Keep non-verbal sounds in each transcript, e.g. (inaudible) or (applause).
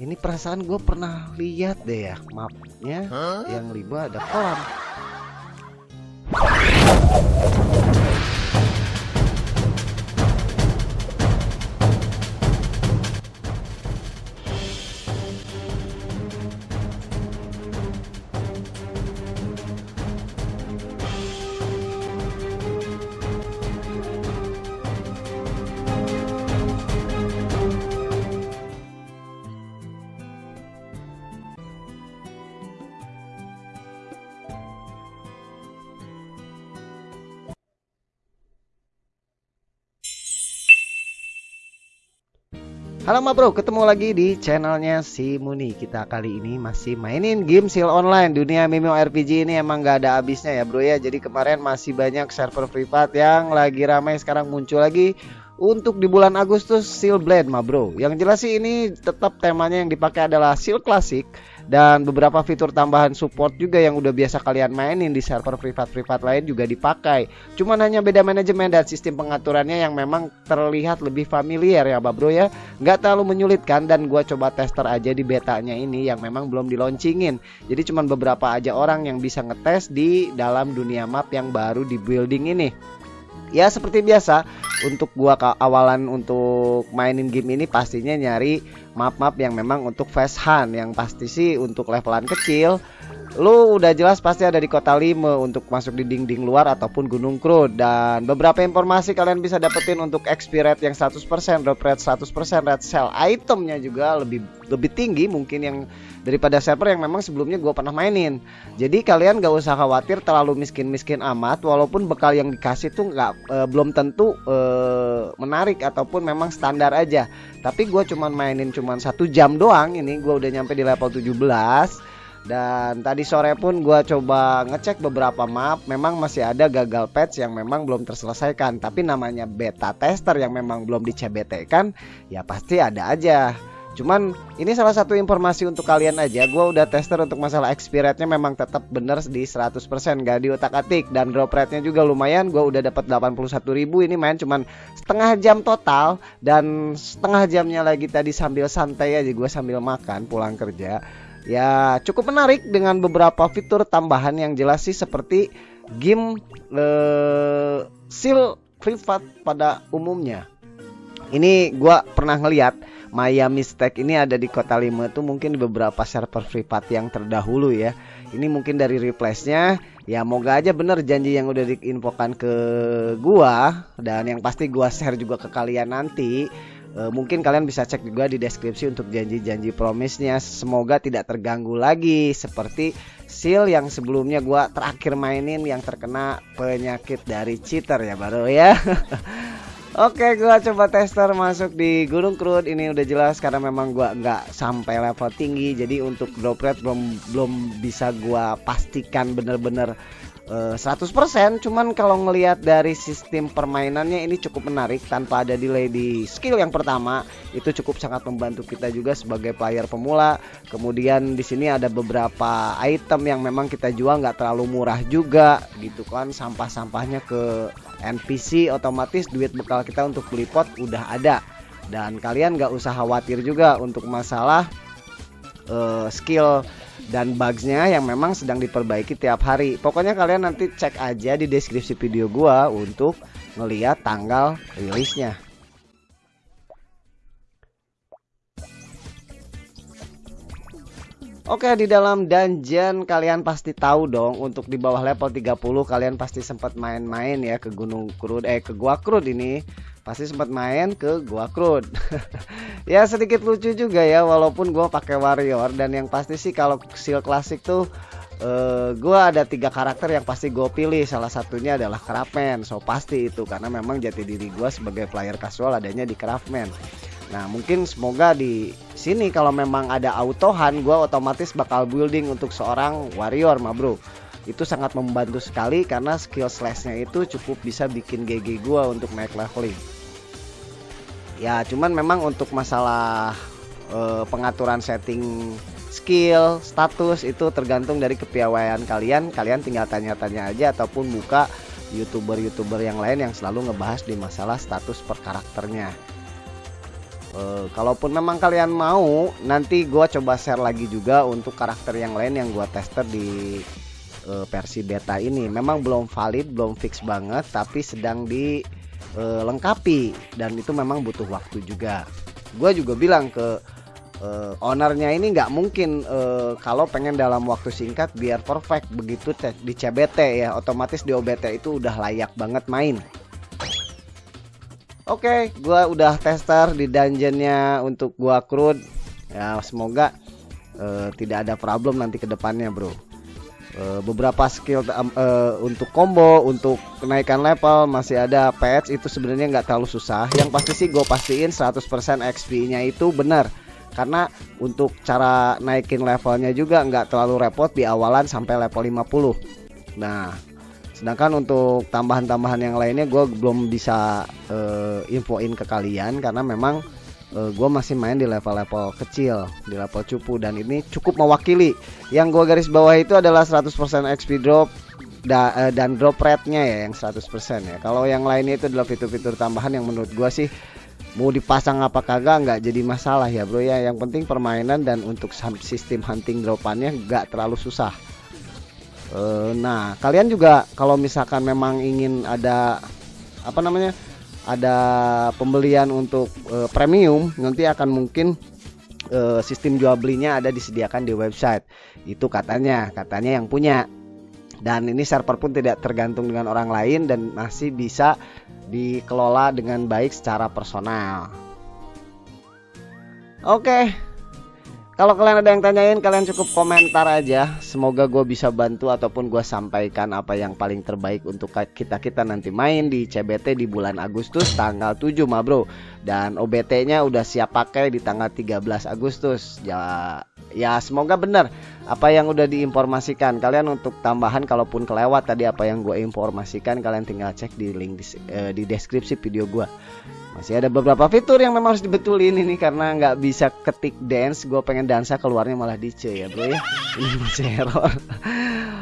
Ini perasaan gue pernah lihat deh ya mapnya yang lima ada kolam. Halo ma bro, ketemu lagi di channelnya si Muni. Kita kali ini masih mainin game seal online Dunia MMORPG ini emang gak ada habisnya ya bro ya. Jadi kemarin masih banyak server privat yang lagi ramai sekarang muncul lagi Untuk di bulan Agustus Seal Blade ma bro Yang jelas sih ini tetap temanya yang dipakai adalah Seal Classic dan beberapa fitur tambahan support juga yang udah biasa kalian mainin di server privat-privat lain juga dipakai. Cuman hanya beda manajemen dan sistem pengaturannya yang memang terlihat lebih familiar ya Bro ya. Nggak terlalu menyulitkan dan gua coba tester aja di betanya ini yang memang belum diloncingin. Jadi cuman beberapa aja orang yang bisa ngetes di dalam dunia map yang baru di building ini. Ya seperti biasa untuk gua awalan untuk mainin game ini pastinya nyari map-map yang memang untuk fast hunt yang pasti sih untuk levelan kecil lu udah jelas pasti ada di kota Lime untuk masuk di dinding luar ataupun Gunung Krud dan beberapa informasi kalian bisa dapetin untuk XP rate yang 100%, drop rate 100%, red cell itemnya juga lebih lebih tinggi mungkin yang daripada server yang memang sebelumnya gue pernah mainin. Jadi kalian gak usah khawatir terlalu miskin-miskin amat walaupun bekal yang dikasih tuh nggak e, belum tentu e, menarik ataupun memang standar aja. Tapi gue cuman mainin cuman satu jam doang ini gue udah nyampe di level 17 dan tadi sore pun gue coba ngecek beberapa map Memang masih ada gagal patch yang memang belum terselesaikan. Tapi namanya beta tester yang memang belum di CBT kan Ya pasti ada aja. Cuman ini salah satu informasi untuk kalian aja. Gue udah tester untuk masalah XP rate-nya memang tetap bener di 100% Gak di otak atik. Dan drop rate-nya juga lumayan Gue udah dapat 81 ribu. Ini main cuman setengah jam total Dan setengah jamnya lagi tadi sambil santai aja. Gue sambil makan pulang kerja Ya cukup menarik dengan beberapa fitur tambahan yang jelas sih seperti game uh, seal privat pada umumnya. Ini gua pernah ngeliat Miami Stack ini ada di kota Lima tuh mungkin di beberapa server privat yang terdahulu ya. Ini mungkin dari replace-nya ya moga aja bener janji yang udah diinfokan ke gua dan yang pasti gua share juga ke kalian nanti e, mungkin kalian bisa cek juga di deskripsi untuk janji-janji promisnya semoga tidak terganggu lagi seperti seal yang sebelumnya gua terakhir mainin yang terkena penyakit dari cheater ya baru ya. (laughs) Oke gua coba tester masuk di Gunung Krud ini udah jelas karena memang gua nggak sampai level tinggi. Jadi untuk drop rate belum belum bisa gua pastikan bener-bener 100% eh, cuman kalau ngelihat dari sistem permainannya ini cukup menarik tanpa ada delay di skill yang pertama. Itu cukup sangat membantu kita juga sebagai player pemula. Kemudian di sini ada beberapa item yang memang kita jual nggak terlalu murah juga gitu kan. Sampah-sampahnya ke NPC otomatis duit bekal kita untuk beli pot udah ada. Dan kalian nggak usah khawatir juga untuk masalah uh, skill dan bugsnya yang memang sedang diperbaiki tiap hari. Pokoknya kalian nanti cek aja di deskripsi video gua untuk ngeliat tanggal rilisnya. Oke di dalam dungeon kalian pasti tahu dong untuk di bawah level 30 kalian pasti sempat main-main ya ke Gunung Krud eh ke Gua Krud ini. Pasti sempat main ke gua Krud. (laughs) ya sedikit lucu juga ya walaupun gua pakai warrior dan yang pasti sih kalau seal klasik tuh uh, gua ada tiga karakter yang pasti gue pilih. Salah satunya adalah Craftman. So pasti itu karena memang jati diri gua sebagai player casual adanya di Craftman nah mungkin semoga di sini kalau memang ada autohan gua otomatis bakal building untuk seorang warrior ma bro. Itu sangat membantu sekali karena skill slashnya itu cukup bisa bikin GG gua untuk naik leveling. Ya cuman memang untuk masalah uh, pengaturan setting skill status itu tergantung dari kepiawaian kalian. Kalian tinggal tanya-tanya aja ataupun buka youtuber-youtuber yang lain yang selalu ngebahas di masalah status per karakternya uh, kalaupun memang kalian mau nanti gua coba share lagi juga untuk karakter yang lain yang gua tester di uh, versi beta ini. Memang belum valid belum fix banget tapi sedang dilengkapi dan itu memang butuh waktu juga. Gue juga bilang ke uh, ownernya ini nggak mungkin uh, kalau pengen dalam waktu singkat biar perfect. Begitu di CBT ya otomatis di OBT itu udah layak banget main Oke, okay, gua udah tester di dungeonnya untuk gua crude. Ya, semoga uh, tidak ada problem nanti ke depannya, Bro. Uh, beberapa skill uh, untuk combo, untuk kenaikan level masih ada patch itu sebenarnya nggak terlalu susah. Yang pasti sih gue pastiin 100% XP-nya itu benar karena untuk cara naikin levelnya juga nggak terlalu repot di awalan sampai level 50 nah sedangkan untuk tambahan-tambahan yang lainnya gue belum bisa uh, infoin ke kalian karena memang uh, eh, gue masih main di level-level kecil di level cupu. Dan ini cukup mewakili. Yang gue garis bawah itu adalah 100% XP drop da, uh, dan drop rate-nya ya yang 100% ya. Kalau yang lainnya itu adalah fitur-fitur tambahan yang menurut gue sih mau dipasang apa kagak nggak jadi masalah ya bro ya. Yang penting permainan dan untuk sistem hunting dropannya nggak terlalu susah e, nah kalian juga kalau misalkan memang ingin ada apa namanya ada pembelian untuk e, premium nanti akan mungkin e, sistem jual belinya ada disediakan di website itu katanya katanya yang punya dan ini server pun tidak tergantung dengan orang lain dan masih bisa dikelola dengan baik secara personal. Oke, kalau kalian ada yang tanyain, kalian cukup komentar aja. Semoga gue bisa bantu ataupun gue sampaikan apa yang paling terbaik untuk kita kita nanti main di CBT di bulan Agustus tanggal 7 ma bro. Dan OBT-nya udah siap pakai di tanggal 13 Agustus. Ya, ya semoga benar apa yang udah diinformasikan. Kalian untuk tambahan kalaupun kelewat tadi apa yang gue informasikan, kalian tinggal cek di link di, eh, di deskripsi video gue masih ada beberapa fitur yang memang harus dibetulin ini karena nggak bisa ketik dance. Gue pengen dansa keluarnya malah di C ya bro ya. (laughs) Ini masih error.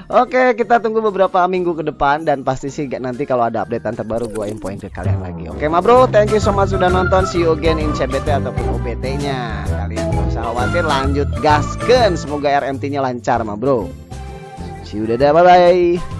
Oke kita tunggu beberapa minggu ke depan dan pasti sih nanti kalau ada updatean terbaru gue infoin ke kalian lagi. Oke ma bro thank you so much sudah nonton. See you again in CBT ataupun OBT nya kalian gak usah khawatir lanjut gasken semoga RMT nya lancar ma bro. See you dadah bye bye